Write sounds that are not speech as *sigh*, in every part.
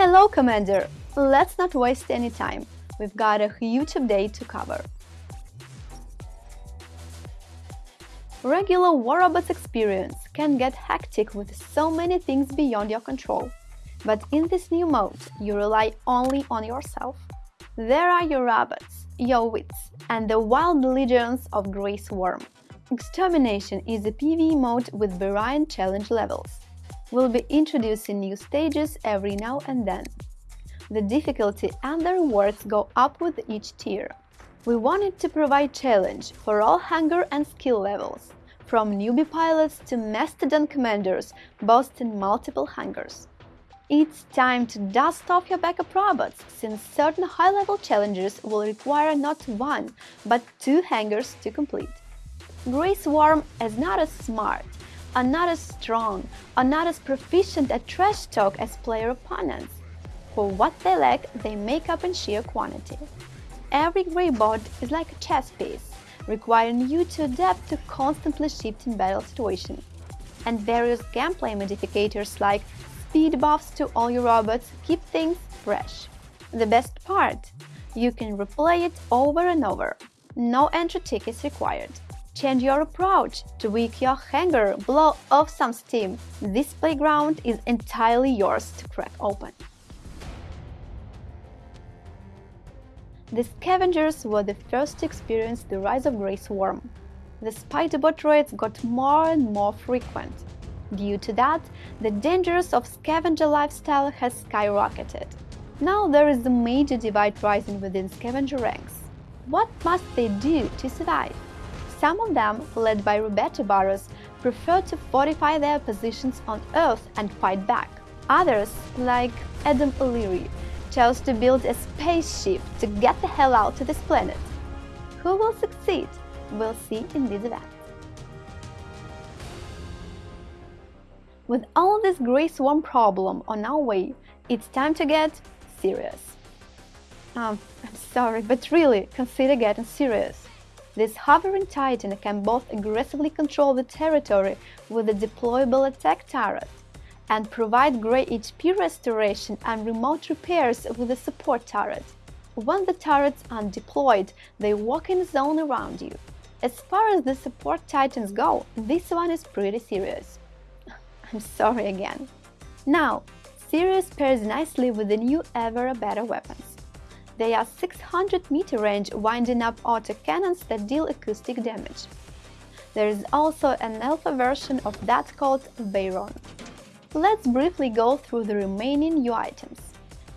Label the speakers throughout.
Speaker 1: Hello, Commander! Let's not waste any time. We've got a huge update to cover. Regular War Robots experience can get hectic with so many things beyond your control. But in this new mode, you rely only on yourself. There are your robots, your wits, and the wild legions of Grey Swarm. Extermination is a PvE mode with varying challenge levels. We'll be introducing new stages every now and then. The difficulty and the rewards go up with each tier. We wanted to provide challenge for all hangar and skill levels, from newbie pilots to mastodon commanders boasting multiple hangars. It's time to dust off your backup robots, since certain high-level challenges will require not one, but two hangars to complete. Grey Swarm is not as smart, are not as strong, are not as proficient at trash talk as player opponents. For what they lack, they make up in sheer quantity. Every Grey bot is like a chess piece, requiring you to adapt to constantly shifting battle situations. And various gameplay modificators like speed buffs to all your robots keep things fresh. The best part? You can replay it over and over. No entry tickets required. Change your approach, tweak your hangar, blow off some steam. This playground is entirely yours to crack open. The scavengers were the first to experience the rise of Grey Swarm. The spiderbot raids got more and more frequent. Due to that, the dangers of scavenger lifestyle has skyrocketed. Now there is a major divide rising within scavenger ranks. What must they do to survive? Some of them, led by Roberto Barros, prefer to fortify their positions on Earth and fight back. Others, like Adam O'Leary, chose to build a spaceship to get the hell out to this planet. Who will succeed? We'll see in this event. With all this Grey Swarm problem on our way, it's time to get serious. Um, I'm sorry, but really, consider getting serious. This hovering Titan can both aggressively control the territory with a deployable attack turret and provide great HP restoration and remote repairs with a support turret. When the turrets are deployed, they walk in a zone around you. As far as the support titans go, this one is pretty serious. *laughs* I'm sorry again. Now, Sirius pairs nicely with the new Ever Better weapons. They are 600 meter range winding up autocannons that deal acoustic damage. There is also an alpha version of that called Bayron. Let's briefly go through the remaining new items.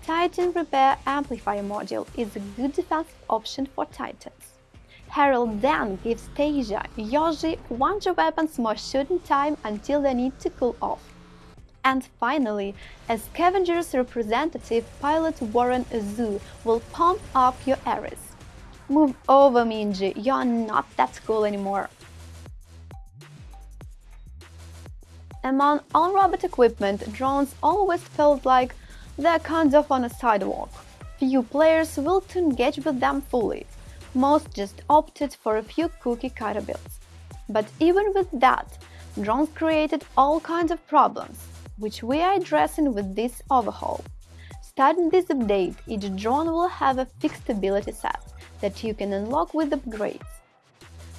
Speaker 1: Titan Repair Amplifier Module is a good defensive option for Titans. Harold Dan gives Tasia, Yoshi, Wonder weapons more shooting time until they need to cool off. And finally, as Scavenger's representative, pilot Warren Azu will pump up your Ares. Move over, Minji, you're not that cool anymore. Among all robot equipment, drones always felt like they're kind of on a sidewalk. Few players will to engage with them fully, most just opted for a few cookie cutter builds. But even with that, drones created all kinds of problems, which we are addressing with this overhaul. Starting this update, each drone will have a fixed ability set that you can unlock with upgrades.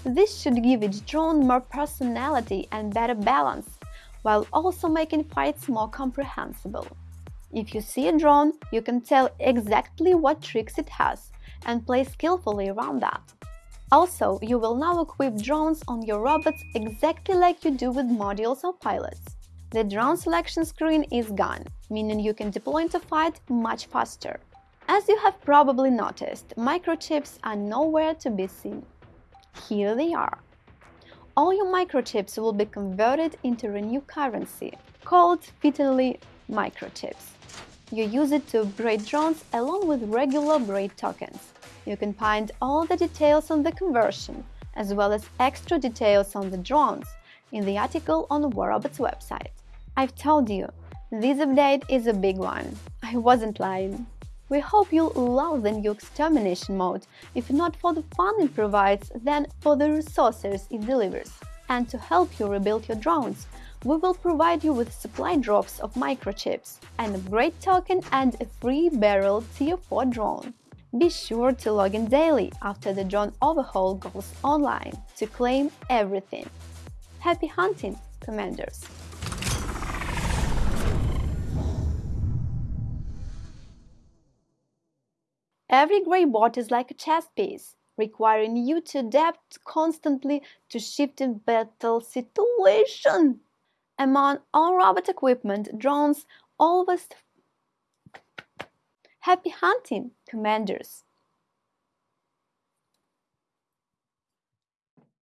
Speaker 1: This should give each drone more personality and better balance, while also making fights more comprehensible. If you see a drone, you can tell exactly what tricks it has, and play skillfully around that. Also, you will now equip drones on your robots exactly like you do with modules or pilots. The drone selection screen is gone, meaning you can deploy into fight much faster. As you have probably noticed, microchips are nowhere to be seen. Here they are. All your microchips will be converted into a new currency, called fittingly microchips. You use it to upgrade drones along with regular upgrade tokens. You can find all the details on the conversion, as well as extra details on the drones, in the article on WarRobots website. I've told you, this update is a big one. I wasn't lying. We hope you'll love the new extermination mode, if not for the fun it provides, then for the resources it delivers. And to help you rebuild your drones, we will provide you with supply drops of microchips, an upgrade token and a free barrel Tier 4 drone. Be sure to log in daily after the drone overhaul goes online to claim everything. Happy hunting, Commanders! Every grey bot is like a chess piece, requiring you to adapt constantly to shifting battle situation. Among all robot equipment, drones always happy hunting, commanders.